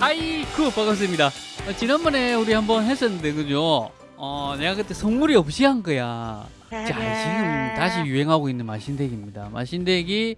아이쿠 반갑습니다. 어, 지난번에 우리 한번 했었는데 그죠? 어 내가 그때 성물이 없이 한 거야. 자 지금 다시 유행하고 있는 마신덱입니다. 마신덱이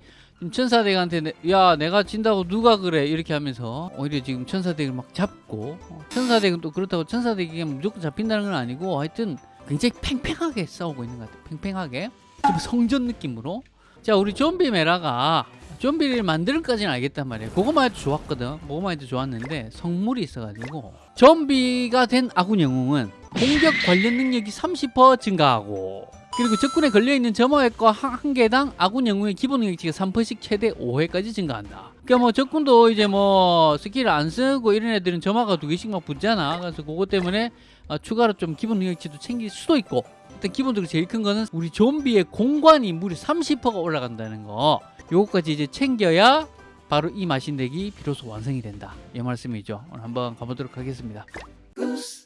천사덱한테 내- 야 내가 진다고 누가 그래? 이렇게 하면서 오히려 지금 천사덱을 막 잡고 어, 천사덱은 또 그렇다고 천사덱이 무조건 잡힌다는 건 아니고 하여튼 굉장히 팽팽하게 싸우고 있는 것 같아요. 팽팽하게. 좀 성전 느낌으로. 자 우리 좀비 메라가 좀비를 만들까지는 알겠단 말이에요. 그거만 해도 좋았거든. 그거만 해도 좋았는데 성물이 있어가지고. 좀비가 된 아군 영웅은 공격 관련 능력이 30% 증가하고 그리고 적군에 걸려있는 점화 효과 한, 한 개당 아군 영웅의 기본 능력치가 3%씩 최대 5회까지 증가한다. 그러니까 뭐 적군도 이제 뭐 스킬을 안 쓰고 이런 애들은 점화가 두 개씩 막 붙잖아. 그래서 그것 때문에 어, 추가로 좀 기본 능력치도 챙길 수도 있고 일단 기본적으로 제일 큰 거는 우리 좀비의 공관이 무려 30%가 올라간다는 거. 요거까지 이제 챙겨야 바로 이 마신덱이 비로소 완성이 된다. 이 말씀이죠. 오늘 한번 가보도록 하겠습니다.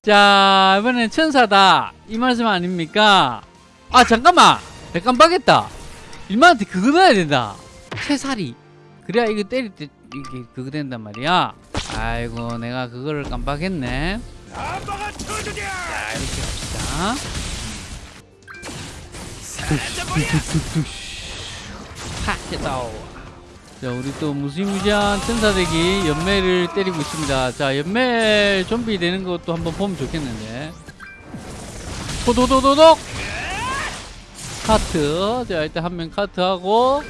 자 이번엔 천사다. 이 말씀 아닙니까? 아 잠깐만. 내가 깜빡했다. 일만한테 그거 넣어야 된다. 채살이. 그래야 이거 때릴 때 이게 그거 된단 말이야. 아이고 내가 그거를 깜빡했네. 자 이렇게 합시다 하 됐다 자 우리 또 무시무시한 천사대기 연매를 때리고 있습니다. 자 연매 좀비 되는 것도 한번 보면 좋겠는데. 도도도도독! 카트. 자 일단 한 명 카트하고.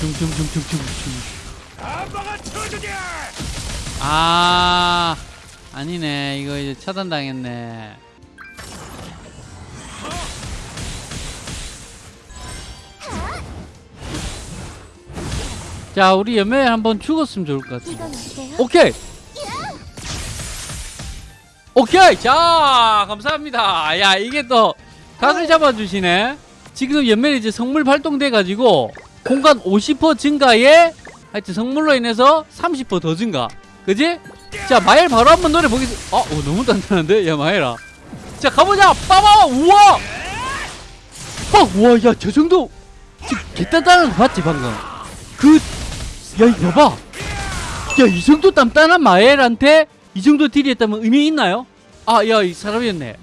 중중중중중중 아 아니네. 이거 이제 차단당했네 자 우리 연매 한번 죽었으면 좋을 것 같아? 오케이! 오케이! 자 감사합니다. 야 이게 또 각을 잡아주시네. 지금 연멜이 이제 성물 발동돼 가지고 공간 50% 증가에 하여튼 성물로 인해서 30%더 증가. 그지? 자 마엘 바로 한번 노래 보겠습니다 어, 어 너무 단단한데? 야 마엘아. 자 가보자! 빠바! 우와! 어 우와 야 저 정도! 지금 개단단한 거 봤지 방금? 그 야 이거 봐봐 야, 이 정도 단단한 마엘한테 이 정도 딜이 했다면 의미 있나요? 아, 야, 이 사람이었네.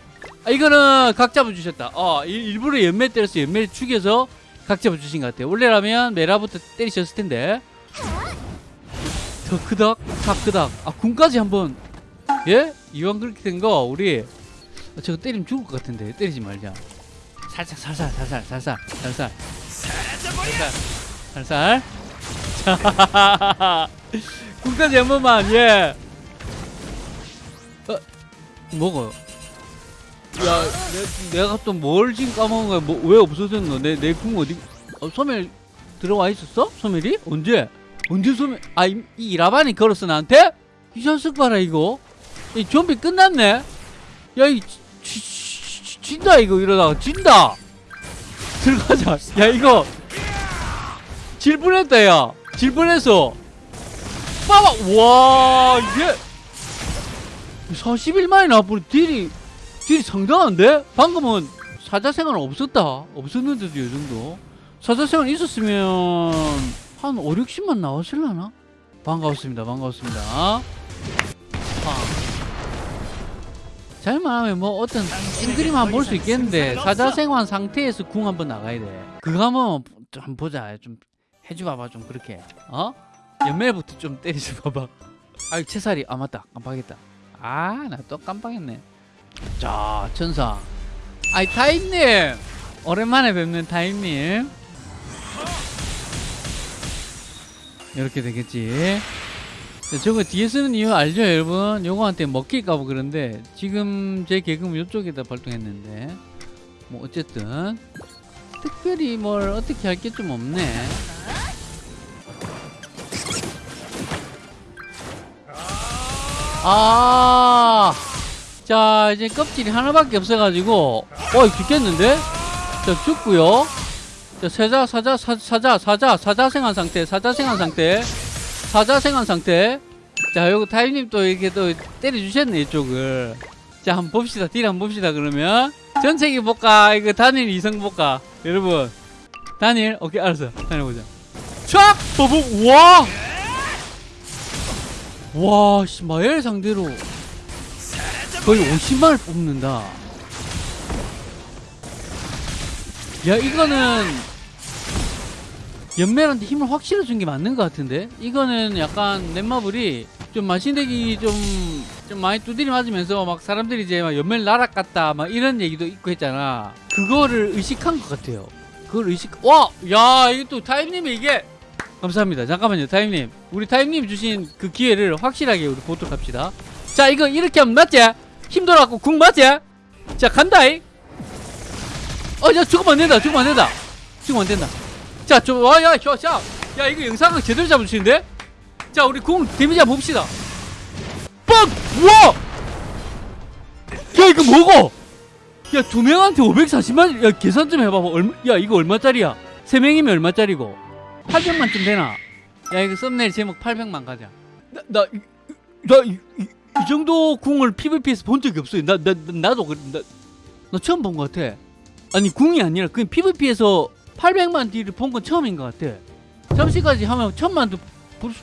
아, 이거는 각 잡아주셨다. 어, 일- 일부러 연매 때려서 연매를 죽여서 각 잡아주신 것 같아요. 원래라면 메라부터 때리셨을 텐데. 더 크닥, 탑 크닥. 아, 군까지 한번. 예? 이왕 그렇게 된 거, 우리. 아, 저거 때리면 죽을 것 같은데. 때리지 말자. 살짝, 살살, 살살, 살살, 살살. 살살, 살살. 자. 군까지 한 번만 예. 어, 뭐가? 야, 내, 내가 또 뭘 지금 까먹은 거야? 뭐, 왜 없어졌노? 내, 내궁 어디? 어, 소멸 들어와 있었어? 소멸이? 언제? 언제 소멸? 아, 이, 이 이 라반이 걸었어 나한테? 이 자식 봐라 이거. 이 좀비 끝났네. 야, 이 지, 지, 지, 진다 이거 이러다가 진다. 들어가자. 야 이거 질 뻔했다 야. 질 뻔했어. 봐봐 와 이게 41만이 나와버리 딜이 딜이 상당한데? 방금은 사자생활 없었다 없었는데도 이 정도 사자생활 있었으면 한 5, 60만 나왔을라나? 반가웠습니다 반가웠습니다 아. 잘만 하면 뭐 어떤 찡그림 한번 볼수 있겠는데 사자생활 상태에서 궁 한번 나가야 돼 그거 한번 좀 보자 좀 해줘봐봐 좀 그렇게. 어? 연매부터 좀 때리지 봐봐. 아이 채살이 아 맞다. 깜빡했다. 아 나 또 깜빡했네. 자 천사. 아이 타임님! 오랜만에 뵙는 타임님. 이렇게 되겠지. 자, 저거 뒤에 쓰는 이유 알죠 여러분? 요거한테 먹힐까봐 그런데 지금 제 개그는 이쪽에다 발동했는데. 뭐 어쨌든. 특별히 뭘 어떻게 할 게 좀 없네 아, 자 이제 껍질이 하나밖에 없어가지고, 어 죽겠는데? 자 죽고요. 자 사자 사자 사, 사자 사자 사자 생한 상태 사자 생한 상태 사자 생한 상태. 자 요거 타임님 또 이렇게 또 때려주셨네 이쪽을. 자 한번 봅시다 딜 한번 봅시다 그러면 전체기 볼까 이거 단일 이성 볼까 여러분 단일 오케이 알았어 단일 보자. 촥 버벅 와. 와, 씨, 마엘 상대로 거의 50만을 뽑는다. 야, 이거는 연멜한테 힘을 확실히 준 게 맞는 것 같은데? 이거는 약간 넷마블이 좀 마신덱이 좀, 좀 많이 두드리 맞으면서 막 사람들이 이제 막 연멜 날아갔다 막 이런 얘기도 있고 했잖아. 그거를 의식한 것 같아요. 그걸 의식, 와! 야, 이게 또 타임님이 이게 감사합니다. 잠깐만요, 타임님. 우리 타임님 주신 그 기회를 확실하게 우리 보도록 합시다. 자, 이거 이렇게 하면 맞지? 힘 돌아갖고 궁 맞지? 자, 간다이. 어, 야, 죽으면 안 된다. 죽으면 안 된다. 죽으면 안 된다. 자, 저, 와, 야, 야, 이거 영상을 제대로 잡으시는데? 자, 우리 궁 데미지 한번 봅시다. 빡! 우와! 야, 이거 뭐고? 야, 두 명한테 540만, 야, 계산 좀 해봐봐. 얼마, 야, 이거 얼마짜리야? 세 명이면 얼마짜리고? 800만쯤 되나? 야, 이거 썸네일 제목 800만 가자. 나, 나, 이- 나, 이, 정도 궁을 PVP에서 본 적이 없어요. 나, 나, 나 나도, 그- 나, 나 처음 본 것 같아. 아니, 궁이 아니라, 그냥 PVP에서 800만 딜을 본 건 처음인 것 같아. 잠시까지 하면 천만도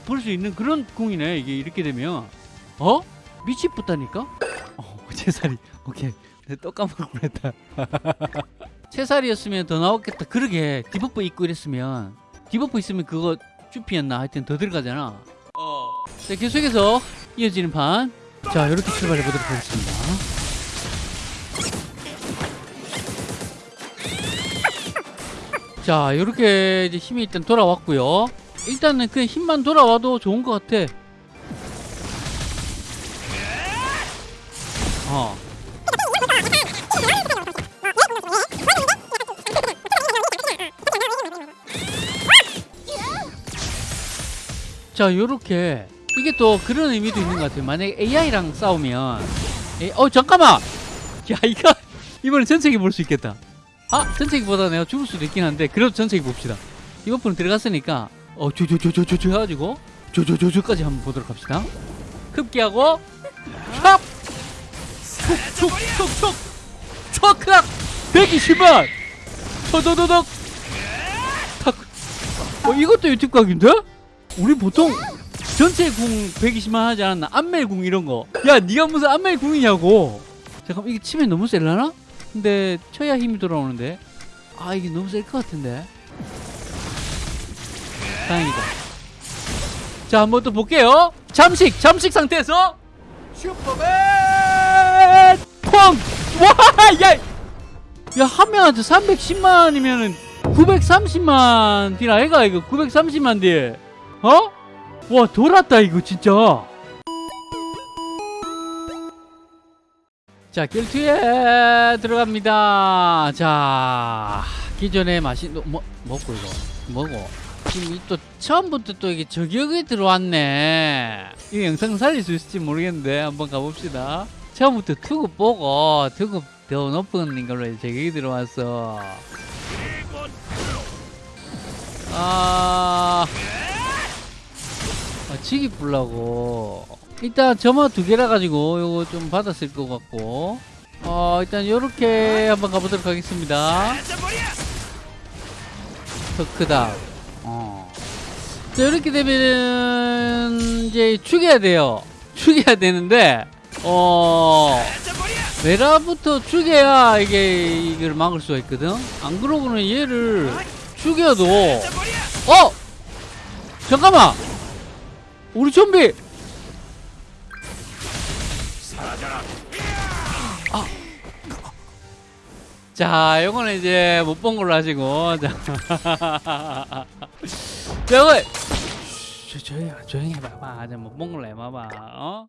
볼수 있는 그런 궁이네, 이게 이렇게 되면. 어? 미치겠다니까? 어, 채살이. 오케이. 또 까먹을 뻔했다. 채살이었으면 더 나왔겠다. 그러게 디버프 입고 이랬으면 디버프 있으면 그거 쭈피였나 하여튼 더 들어가잖아. 어. 자 계속해서 이어지는 판. 자 이렇게 출발해 보도록 하겠습니다. 자 이렇게 이제 힘이 일단 돌아왔고요. 일단은 그 힘만 돌아와도 좋은 것 같아. 자 요렇게. 이게 또 그런 의미도 있는 것 같아요. 만약에 AI랑 싸우면. 에이, 어 잠깐만! 야 이거 이번엔 전체기 볼 수 있겠다. 아 전체기보다 내가 죽을 수도 있긴 한데 그래도 전체기 봅시다. 이번 분 들어갔으니까 어 조조조조조조 해가지고 조조조조까지 한번 보도록 합시다. 급기하고 촥! 툭툭툭툭! 척크락! 120만 터도도덕 탁! 어, 이것도 유튜브 각인데? 우리 보통 전체 궁 120만 하지 않았나? 안멜 궁 이런 거. 야, 네가 무슨 안멜 궁이냐고. 잠깐 이게 치면 너무 셀라나? 근데 쳐야 힘이 돌아오는데. 아, 이게 너무 셀 것 같은데. 다행이다. 자, 한번 또 볼게요. 잠식, 잠식 상태에서 슈퍼맨 펑! 와, 야! 야, 한 명한테 310만이면은 930만 딜 아이가 이거 930만 딜. 어? 와 돌았다 이거 진짜. 자 결투에 들어갑니다. 자 기존에 마신 뭐 먹고 이거 뭐고 지금 이또 처음부터 또 이게 저격이 들어왔네. 이 영상 살릴 수 있을지 모르겠는데 한번 가봅시다. 처음부터 투급 보고 투급 더 높은 걸로 저격이 들어왔어. 아 아, 치기 풀라고. 일단 점화 두 개라 가지고 요거 좀 받았을 것 같고. 어 일단 요렇게 한번 가보도록 하겠습니다. 더 크다. 어. 자 이렇게 되면은 이제 죽여야 돼요. 죽여야 되는데 어 메라부터 죽여야 이게 이걸 막을 수가 있거든? 안 그러고는 얘를 죽여도 어! 잠깐만 우리 좀비! 아. 자 요거는 이제 못 본 걸로 하시고. 자. 자, 이거 조용히 조용히 해봐봐 못 본 걸로 해봐봐. 어?